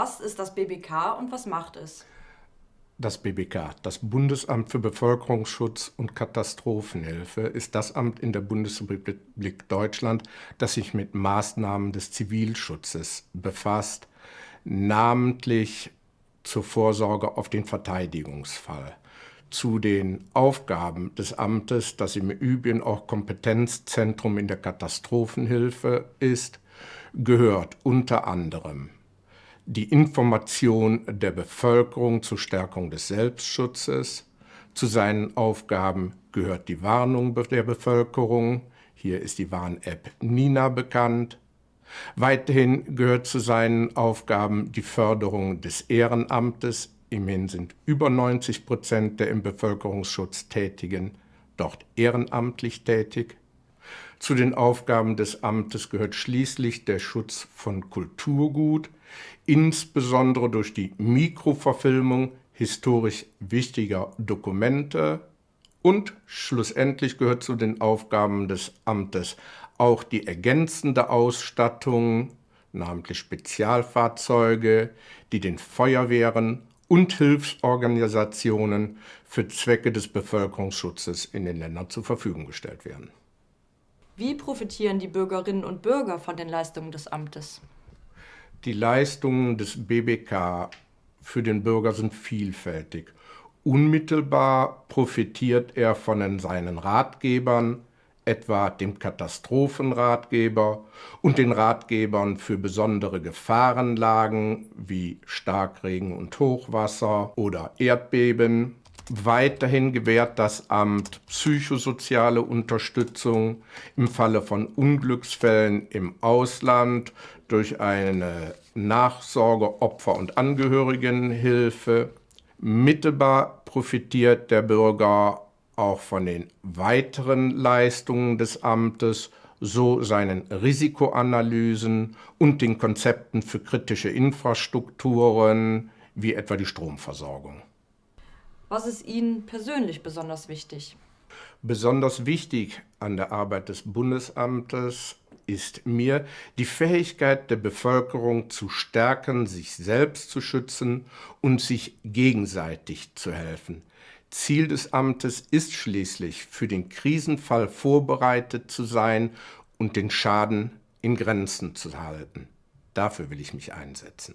Was ist das BBK und was macht es? Das BBK, das Bundesamt für Bevölkerungsschutz und Katastrophenhilfe, ist das Amt in der Bundesrepublik Deutschland, das sich mit Maßnahmen des Zivilschutzes befasst, namentlich zur Vorsorge auf den Verteidigungsfall. Zu den Aufgaben des Amtes, das im Übrigen auch Kompetenzzentrum in der Katastrophenhilfe ist, gehört unter anderem die Information der Bevölkerung zur Stärkung des Selbstschutzes. Zu seinen Aufgaben gehört die Warnung der Bevölkerung. Hier ist die Warn-App Nina bekannt. Weiterhin gehört zu seinen Aufgaben die Förderung des Ehrenamtes. Immerhin sind über 90 Prozent der im Bevölkerungsschutz Tätigen dort ehrenamtlich tätig. Zu den Aufgaben des Amtes gehört schließlich der Schutz von Kulturgut, insbesondere durch die Mikroverfilmung historisch wichtiger Dokumente und schlussendlich gehört zu den Aufgaben des Amtes auch die ergänzende Ausstattung, namentlich Spezialfahrzeuge, die den Feuerwehren und Hilfsorganisationen für Zwecke des Bevölkerungsschutzes in den Ländern zur Verfügung gestellt werden. Wie profitieren die Bürgerinnen und Bürger von den Leistungen des Amtes? Die Leistungen des BBK für den Bürger sind vielfältig. Unmittelbar profitiert er von seinen Ratgebern, etwa dem Katastrophenratgeber und den Ratgebern für besondere Gefahrenlagen wie Starkregen und Hochwasser oder Erdbeben. Weiterhin gewährt das Amt psychosoziale Unterstützung im Falle von Unglücksfällen im Ausland durch eine Nachsorge, Opfer- und Angehörigenhilfe. Mittelbar profitiert der Bürger auch von den weiteren Leistungen des Amtes, so seinen Risikoanalysen und den Konzepten für kritische Infrastrukturen, wie etwa die Stromversorgung. Was ist Ihnen persönlich besonders wichtig? Besonders wichtig an der Arbeit des Bundesamtes ist mir die Fähigkeit der Bevölkerung zu stärken, sich selbst zu schützen und sich gegenseitig zu helfen. Ziel des Amtes ist schließlich, für den Krisenfall vorbereitet zu sein und den Schaden in Grenzen zu halten. Dafür will ich mich einsetzen.